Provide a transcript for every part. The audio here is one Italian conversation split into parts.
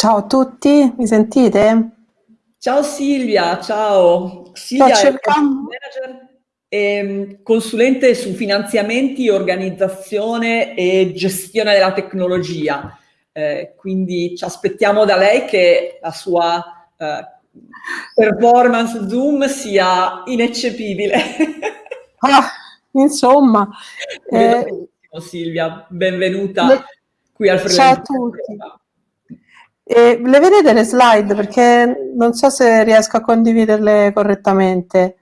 Ciao a tutti, mi sentite? Ciao Silvia, ciao. Silvia Sto è cercando... manager e consulente su finanziamenti, organizzazione e gestione della tecnologia. Eh, quindi ci aspettiamo da lei che la sua eh, performance Zoom sia ineccepibile. Ah, insomma. Eh, Silvia, benvenuta le... qui al Freelance. Ciao a tutti. E le vedete le slide? Perché non so se riesco a condividerle correttamente.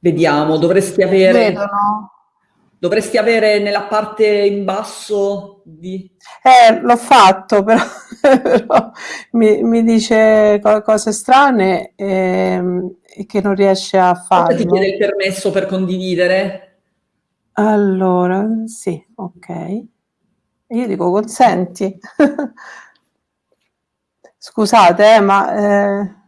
Vediamo, dovresti avere... Vedono. Dovresti avere nella parte in basso di... Eh, l'ho fatto, però, però mi, mi, dice cose strane e, e, che non riesce a farlo. ti chiede il permesso per condividere? Allora, sì, ok. Io dico consenti. Scusate, eh, ma... Eh...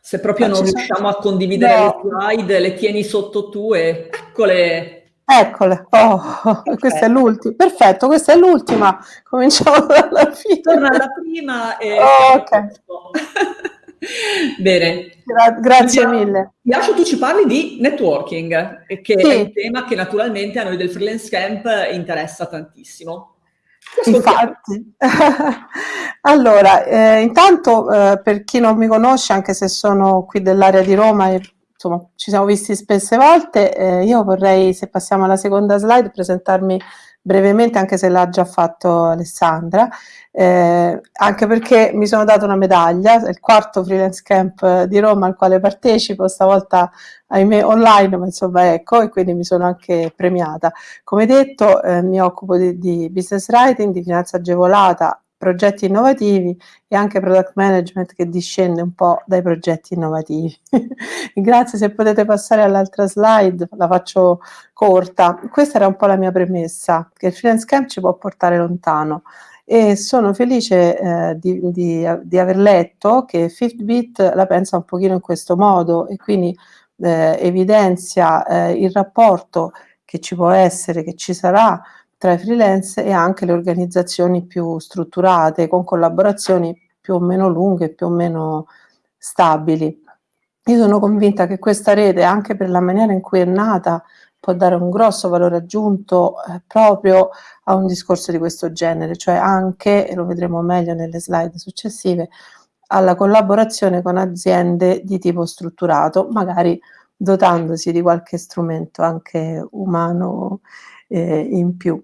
Se proprio non riusciamo a condividere no. le slide, le tieni sotto tu e eccole. Eccole, oh, questa è l'ultima. Perfetto, questa è l'ultima. Cominciamo dalla fine. Torna alla prima e... Oh, ok. Bene. Gra grazie Quindi, mille. Lascio tu ci parli di networking, che sì. è un tema che naturalmente a noi del Freelance Camp interessa tantissimo. Infatti. allora, eh, intanto eh, per chi non mi conosce, anche se sono qui dell'area di Roma e insomma ci siamo visti spesse volte, eh, io vorrei, se passiamo alla seconda slide, presentarmi brevemente, anche se l'ha già fatto Alessandra, eh, anche perché mi sono dato una medaglia, è il quarto freelance camp di Roma al quale partecipo, stavolta ahimè online, ma insomma ecco, e quindi mi sono anche premiata. Come detto, eh, mi occupo di, di business writing, di finanza agevolata, progetti innovativi e anche product management che discende un po' dai progetti innovativi. Grazie, se potete passare all'altra slide, la faccio corta. Questa era un po' la mia premessa, che il freelance camp ci può portare lontano e sono felice eh, di, di, di, aver letto che Fitbit la pensa un pochino in questo modo e quindi eh, evidenzia eh, il rapporto che ci può essere, che ci sarà tra i freelance e anche le organizzazioni più strutturate, con collaborazioni più o meno lunghe, più o meno stabili. Io sono convinta che questa rete, anche per la maniera in cui è nata, può dare un grosso valore aggiunto eh, proprio a un discorso di questo genere, cioè anche, e lo vedremo meglio nelle slide successive, alla collaborazione con aziende di tipo strutturato, magari dotandosi di qualche strumento anche umano eh, in più.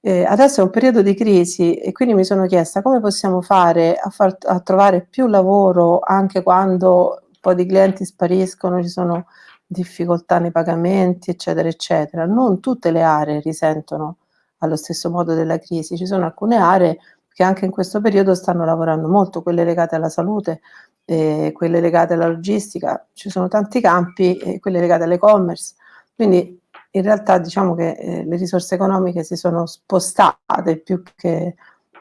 Eh, adesso è un periodo di crisi e quindi mi sono chiesta come possiamo fare a, far, a trovare più lavoro anche quando un po' di clienti spariscono, ci sono difficoltà nei pagamenti, eccetera, eccetera. Non tutte le aree risentono allo stesso modo della crisi, ci sono alcune aree che anche in questo periodo stanno lavorando molto, quelle legate alla salute, eh, quelle legate alla logistica, ci sono tanti campi, eh, quelle legate all'e-commerce, quindi in realtà diciamo che eh, le risorse economiche si sono spostate più che,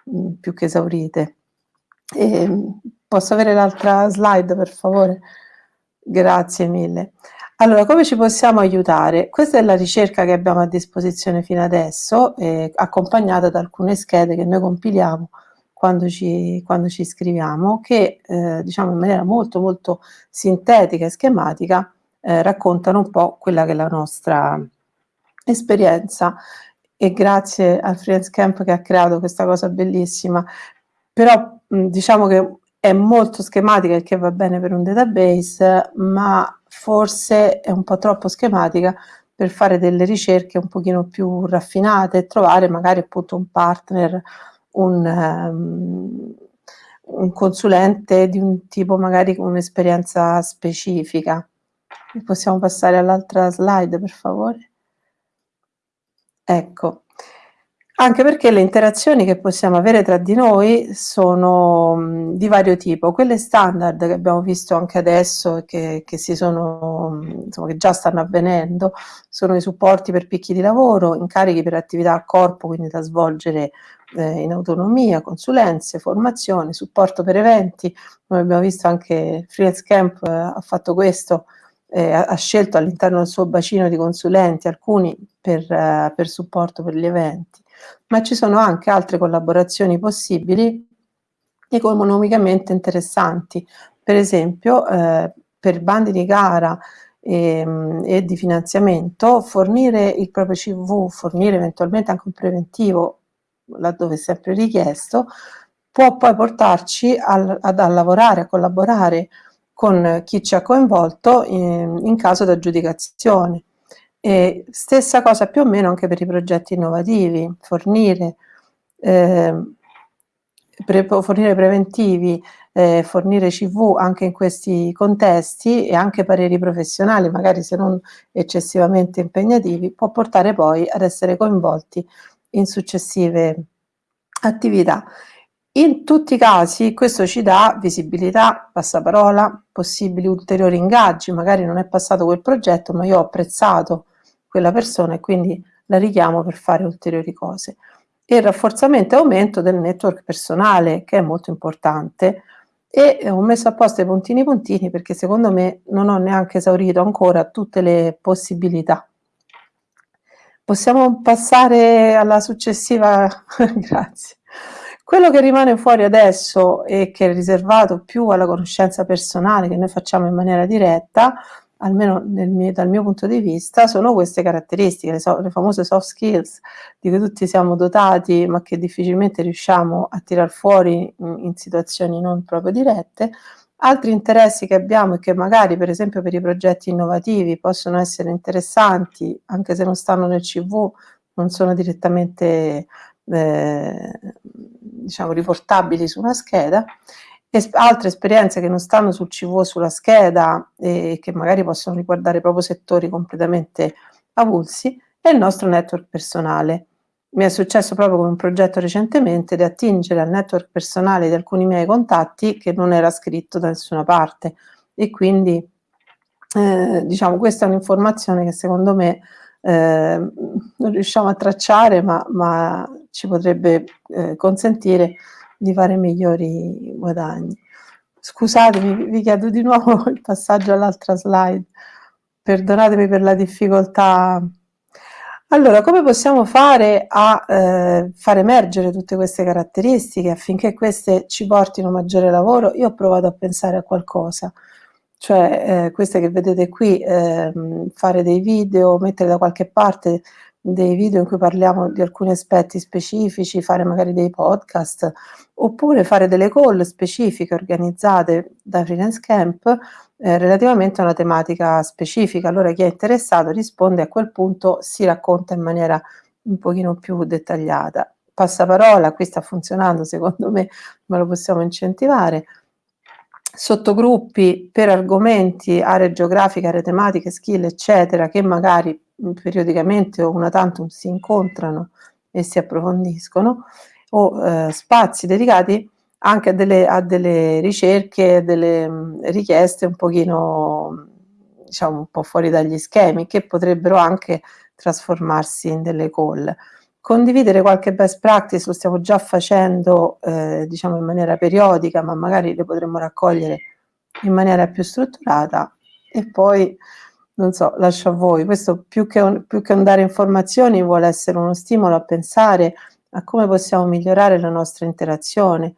mh, mm, più che esaurite. E, ehm, posso avere l'altra slide per favore? Grazie mille. Allora, come ci possiamo aiutare? Questa è la ricerca che abbiamo a disposizione fino adesso, eh, accompagnata da alcune schede che noi compiliamo quando ci, quando ci iscriviamo, che eh, diciamo in maniera molto molto sintetica e schematica eh, raccontano un po' quella che è la nostra esperienza e grazie al Freelance Camp che ha creato questa cosa bellissima, però diciamo che è molto schematica il che va bene per un database, ma forse è un po' troppo schematica per fare delle ricerche un pochino più raffinate e trovare magari appunto un partner, un, um, un consulente di un tipo magari con un'esperienza specifica. Possiamo passare all'altra slide per favore? Ecco, anche perché le interazioni che possiamo avere tra di noi sono mh, di vario tipo. Quelle standard che abbiamo visto anche adesso e che, che, insomma, che già stanno avvenendo sono i supporti per picchi di lavoro, incarichi per attività a corpo, quindi da svolgere eh, in autonomia, consulenze, formazione, supporto per eventi. Come abbiamo visto anche Freelance Camp eh, ha fatto questo eh, ha scelto all'interno del suo bacino di consulenti alcuni per, eh, per supporto per gli eventi. ma ci sono anche altre collaborazioni possibili economicamente interessanti. Per esempio, eh, per bandi di gara e, ehm, e, di finanziamento, fornire il proprio CV, fornire eventualmente anche un preventivo, laddove è sempre richiesto, può poi portarci al, ad, a lavorare, a collaborare con chi ci ha coinvolto in, in caso di aggiudicazione. E stessa cosa più o meno anche per i progetti innovativi, fornire, eh, pre, fornire preventivi, eh, fornire CV anche in questi contesti e anche pareri professionali, magari se non eccessivamente impegnativi, può portare poi ad essere coinvolti in successive attività. In tutti i casi questo ci dà visibilità, passaparola, possibili ulteriori ingaggi, magari non è passato quel progetto ma io ho apprezzato quella persona e quindi la richiamo per fare ulteriori cose. E il rafforzamento e aumento del network personale che è molto importante e ho messo apposta i puntini puntini perché secondo me non ho neanche esaurito ancora tutte le possibilità. Possiamo passare alla successiva, grazie. Quello che rimane fuori adesso e che è riservato più alla conoscenza personale che noi facciamo in maniera diretta, almeno mio, dal mio punto di vista, sono queste caratteristiche, le, so, le, famose soft skills di cui tutti siamo dotati ma che difficilmente riusciamo a tirar fuori in, in situazioni non proprio dirette, altri interessi che abbiamo e che magari per esempio per i progetti innovativi possono essere interessanti anche se non stanno nel CV, non sono direttamente eh, diciamo, riportabili su una scheda, es altre esperienze che non stanno sul CV sulla scheda e che magari possono riguardare proprio settori completamente avulsi, è il nostro network personale. Mi è successo proprio con un progetto recentemente di attingere al network personale di alcuni miei contatti che non era scritto da nessuna parte e quindi eh, diciamo questa è un'informazione che secondo me eh, non riusciamo a tracciare ma, ma ci potrebbe eh, consentire di fare migliori guadagni. Scusatemi, vi chiedo di nuovo il passaggio all'altra slide, perdonatemi per la difficoltà. Allora, come possiamo fare a eh, far emergere tutte queste caratteristiche affinché queste ci portino maggiore lavoro? Io ho provato a pensare a qualcosa, cioè eh, queste che vedete qui, eh, fare dei video, mettere da qualche parte dei video in cui parliamo di alcuni aspetti specifici, fare magari dei podcast, oppure fare delle call specifiche organizzate da Freelance Camp eh, relativamente a una tematica specifica. Allora chi è interessato risponde a quel punto, si racconta in maniera un pochino più dettagliata. Passaparola, qui sta funzionando, secondo me, ma lo possiamo incentivare. Sottogruppi per argomenti, aree geografiche, aree tematiche, skill, eccetera, che magari periodicamente o una tantum si incontrano e si approfondiscono, o eh, spazi dedicati anche a delle, a delle ricerche, delle mh, richieste un pochino, diciamo, un po' fuori dagli schemi, che potrebbero anche trasformarsi in delle call. Condividere qualche best practice lo stiamo già facendo, eh, diciamo, in maniera periodica, ma magari le potremmo raccogliere in maniera più strutturata e poi non so, lascio a voi. Questo più che, un, più che un dare informazioni vuole essere uno stimolo a pensare a come possiamo migliorare la nostra interazione.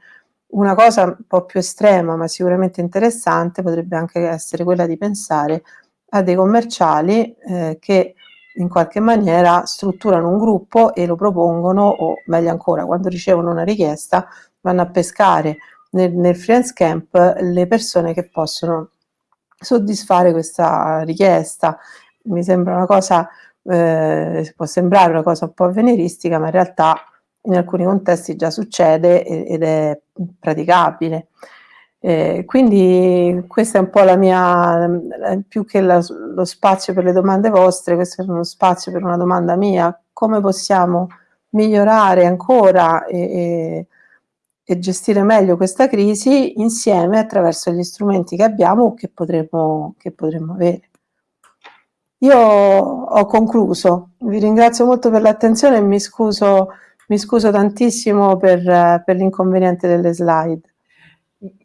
Una cosa un po' più estrema, ma sicuramente interessante, potrebbe anche essere quella di pensare a dei commerciali eh, che in qualche maniera strutturano un gruppo e lo propongono, o meglio ancora, quando ricevono una richiesta, vanno a pescare nel, nel freelance camp le persone che possono soddisfare questa richiesta. Mi sembra una cosa, eh, può sembrare una cosa un po' avveniristica, ma in realtà in alcuni contesti già succede ed è praticabile. Eh, quindi questa è un po' la mia, più che la, lo spazio per le domande vostre, questo è uno spazio per una domanda mia, come possiamo migliorare ancora e, e e gestire meglio questa crisi insieme attraverso gli strumenti che abbiamo o che potremmo, che potremmo avere. Io ho concluso, vi ringrazio molto per l'attenzione e mi scuso, mi scuso tantissimo per, per l'inconveniente delle slide.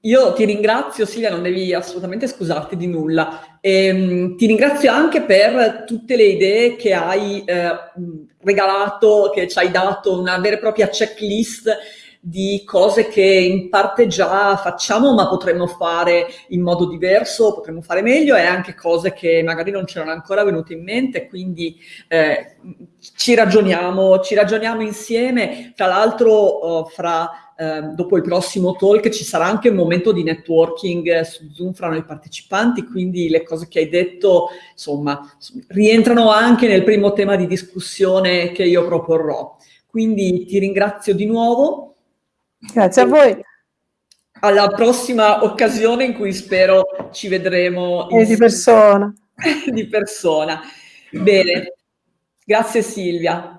io ti ringrazio Silvia, non devi assolutamente scusarti di nulla. E, ehm, ti ringrazio anche per tutte le idee che hai eh, regalato, che ci hai dato, una vera e propria checklist di cose che in parte già facciamo ma potremmo fare in modo diverso, potremmo fare meglio e anche cose che magari non c'erano ancora venute in mente, quindi eh, ci ragioniamo, ci ragioniamo insieme. Tra l'altro uh, fra Ehm, dopo il prossimo talk ci sarà anche un momento di networking su Zoom fra noi partecipanti, quindi le cose che hai detto, insomma, rientrano anche nel primo tema di discussione che io proporrò. Quindi ti ringrazio di nuovo. Grazie a voi. Alla prossima occasione in cui spero ci vedremo. E di persona. di persona. Bene, grazie Silvia.